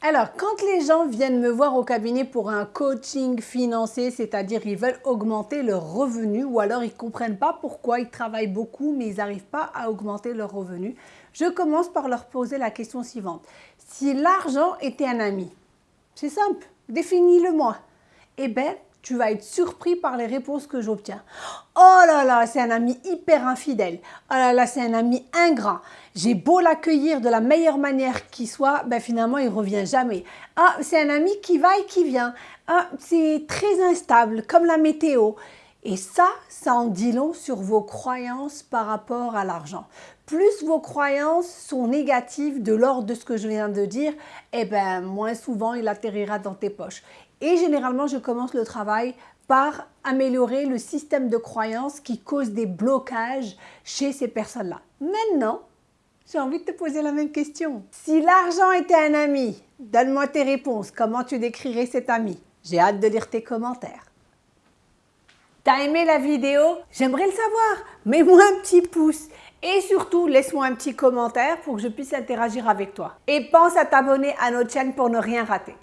Alors, quand les gens viennent me voir au cabinet pour un coaching financier, c'est-à-dire ils veulent augmenter leur revenu ou alors ils ne comprennent pas pourquoi ils travaillent beaucoup mais ils n'arrivent pas à augmenter leur revenu, je commence par leur poser la question suivante. Si l'argent était un ami, c'est simple, définis-le-moi. Eh bien, tu vas être surpris par les réponses que j'obtiens. Oh là là, c'est un ami hyper infidèle. Oh là là, c'est un ami ingrat. J'ai beau l'accueillir de la meilleure manière qui soit, ben finalement, il revient jamais. Ah, c'est un ami qui va et qui vient. Ah, c'est très instable, comme la météo. Et ça, ça en dit long sur vos croyances par rapport à l'argent. Plus vos croyances sont négatives de l'ordre de ce que je viens de dire, eh ben, moins souvent il atterrira dans tes poches. Et généralement, je commence le travail par améliorer le système de croyances qui cause des blocages chez ces personnes-là. Maintenant, j'ai envie de te poser la même question. Si l'argent était un ami, donne-moi tes réponses. Comment tu décrirais cet ami? J'ai hâte de lire tes commentaires. T'as aimé la vidéo? J'aimerais le savoir. Mets-moi un petit pouce. Et surtout, laisse-moi un petit commentaire pour que je puisse interagir avec toi. Et pense à t'abonner à notre chaîne pour ne rien rater.